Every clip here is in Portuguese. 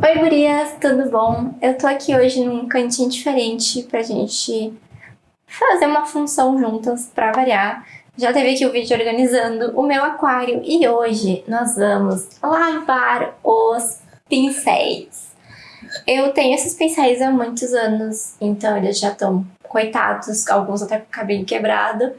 Oi gurias, tudo bom? Eu tô aqui hoje num cantinho diferente pra gente fazer uma função juntas pra variar. Já teve aqui o vídeo organizando o meu aquário e hoje nós vamos lavar os pincéis. Eu tenho esses pincéis há muitos anos, então eles já estão coitados, alguns até com o cabelo quebrado,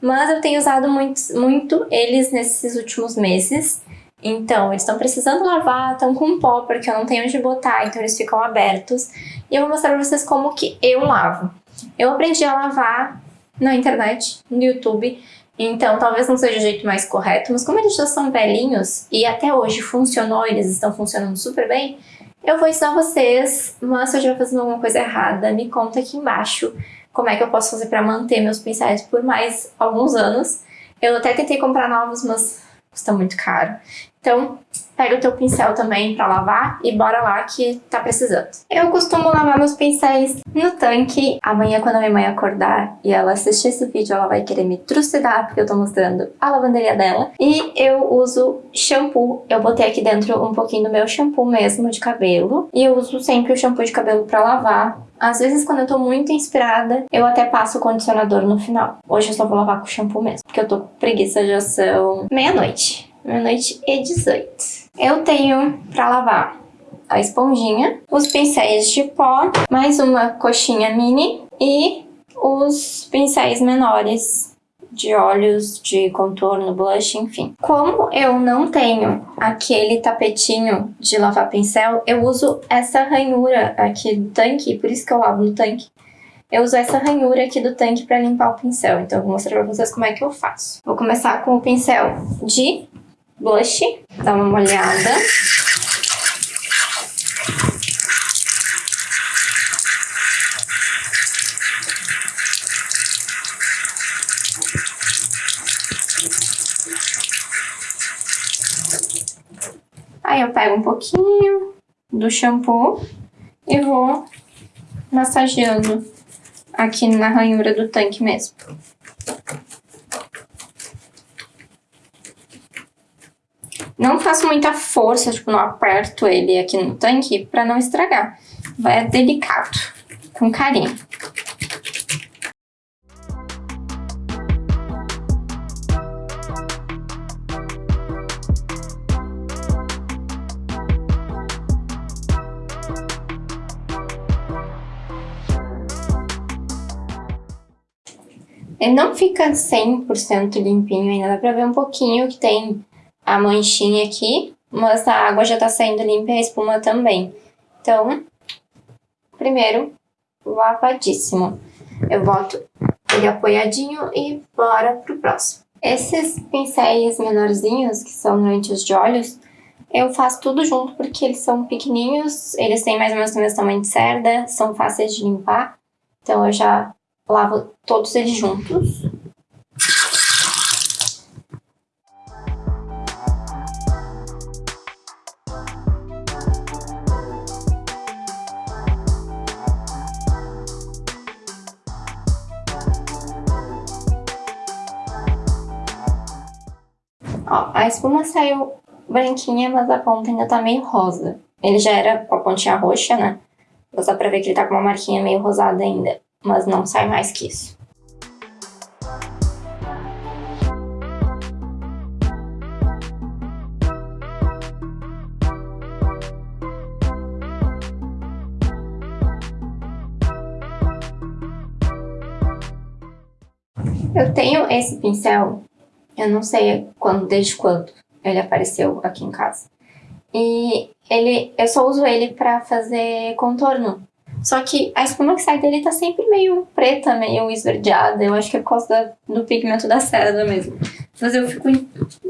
mas eu tenho usado muito, muito eles nesses últimos meses. Então, eles estão precisando lavar, estão com pó, porque eu não tenho onde botar, então eles ficam abertos. E eu vou mostrar pra vocês como que eu lavo. Eu aprendi a lavar na internet, no YouTube, então talvez não seja o jeito mais correto, mas como eles já são velhinhos e até hoje funcionou, eles estão funcionando super bem, eu vou ensinar vocês, mas se eu estiver fazendo alguma coisa errada, me conta aqui embaixo como é que eu posso fazer para manter meus pincéis por mais alguns anos. Eu até tentei comprar novos, mas custa muito caro. Então, pega o teu pincel também pra lavar e bora lá que tá precisando. Eu costumo lavar meus pincéis no tanque. Amanhã, quando a minha mãe acordar e ela assistir esse vídeo, ela vai querer me trucidar, porque eu tô mostrando a lavanderia dela. E eu uso shampoo. Eu botei aqui dentro um pouquinho do meu shampoo mesmo de cabelo. E eu uso sempre o shampoo de cabelo pra lavar. Às vezes, quando eu tô muito inspirada, eu até passo o condicionador no final. Hoje eu só vou lavar com shampoo mesmo, porque eu tô com preguiça, já são meia-noite meia-noite e 18. Eu tenho pra lavar a esponjinha, os pincéis de pó, mais uma coxinha mini e os pincéis menores de olhos, de contorno, blush, enfim. Como eu não tenho aquele tapetinho de lavar pincel, eu uso essa ranhura aqui do tanque, por isso que eu lavo no tanque. Eu uso essa ranhura aqui do tanque para limpar o pincel, então eu vou mostrar para vocês como é que eu faço. Vou começar com o pincel de blush, dá uma molhada. Eu pego um pouquinho do shampoo e vou massageando aqui na ranhura do tanque mesmo. Não faço muita força, tipo, não aperto ele aqui no tanque pra não estragar. Vai delicado, com carinho. Ele não fica 100% limpinho ainda, dá pra ver um pouquinho que tem a manchinha aqui, mas a água já tá saindo limpa e a espuma também. Então, primeiro, lavadíssimo. Eu boto ele apoiadinho e bora pro próximo. Esses pincéis menorzinhos, que são lentes de olhos, eu faço tudo junto porque eles são pequenininhos, eles têm mais ou menos o mesmo tamanho de cerda, são fáceis de limpar. Então eu já lavo todos eles juntos. Ó, a espuma saiu branquinha, mas a ponta ainda tá meio rosa. Ele já era com a pontinha roxa, né? Mas dá pra ver que ele tá com uma marquinha meio rosada ainda. Mas não sai mais que isso. Eu tenho esse pincel eu não sei quando, desde quando ele apareceu aqui em casa. E ele, eu só uso ele pra fazer contorno. Só que a espuma que sai dele tá sempre meio preta, meio esverdeada. Eu acho que é por causa da, do pigmento da cerda mesmo. Mas eu fico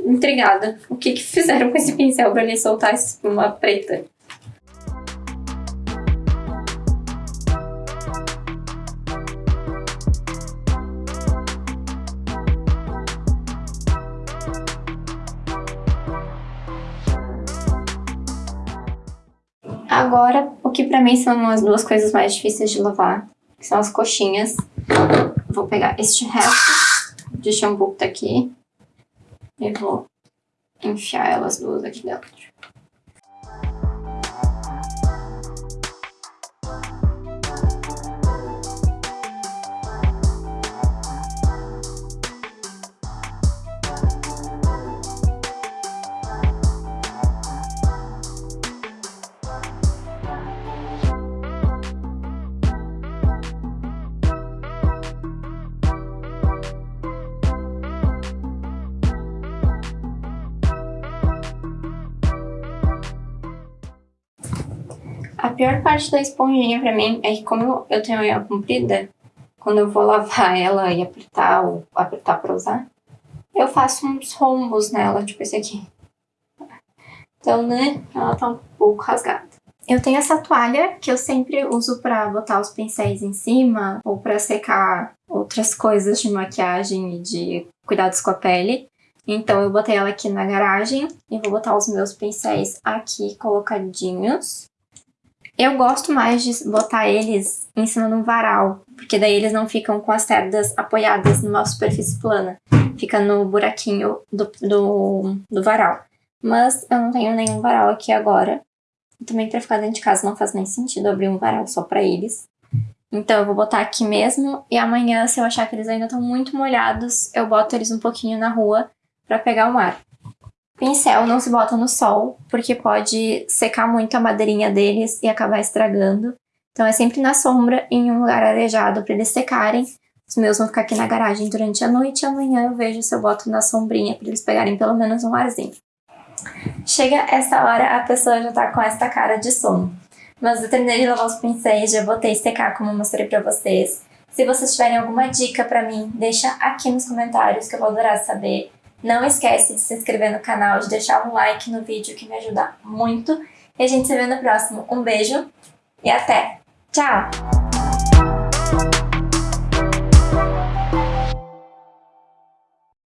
intrigada. O que que fizeram com esse pincel pra ele soltar essa espuma preta? Agora, o que pra mim são as duas coisas mais difíceis de lavar, que são as coxinhas. Vou pegar este resto de shampoo que tá aqui e vou enfiar elas duas aqui dentro. A pior parte da esponjinha pra mim é que como eu tenho a unha comprida, quando eu vou lavar ela e apertar ou apertar pra usar, eu faço uns rombos nela, tipo esse aqui. Então, né, ela tá um pouco rasgada. Eu tenho essa toalha que eu sempre uso pra botar os pincéis em cima ou pra secar outras coisas de maquiagem e de cuidados com a pele. Então eu botei ela aqui na garagem e vou botar os meus pincéis aqui colocadinhos. Eu gosto mais de botar eles em cima de um varal, porque daí eles não ficam com as cerdas apoiadas numa superfície plana. Fica no buraquinho do, do, do varal. Mas eu não tenho nenhum varal aqui agora. Também pra ficar dentro de casa não faz nem sentido abrir um varal só pra eles. Então eu vou botar aqui mesmo e amanhã, se eu achar que eles ainda estão muito molhados, eu boto eles um pouquinho na rua pra pegar o ar. Pincel não se bota no sol, porque pode secar muito a madeirinha deles e acabar estragando. Então é sempre na sombra, em um lugar arejado para eles secarem. Os meus vão ficar aqui na garagem durante a noite e amanhã eu vejo se eu boto na sombrinha para eles pegarem pelo menos um arzinho. Chega essa hora, a pessoa já tá com essa cara de sono. Mas eu terminei de lavar os pincéis, já botei secar como eu mostrei pra vocês. Se vocês tiverem alguma dica pra mim, deixa aqui nos comentários que eu vou adorar saber. Não esquece de se inscrever no canal, de deixar um like no vídeo que me ajuda muito. E a gente se vê no próximo. Um beijo e até! Tchau!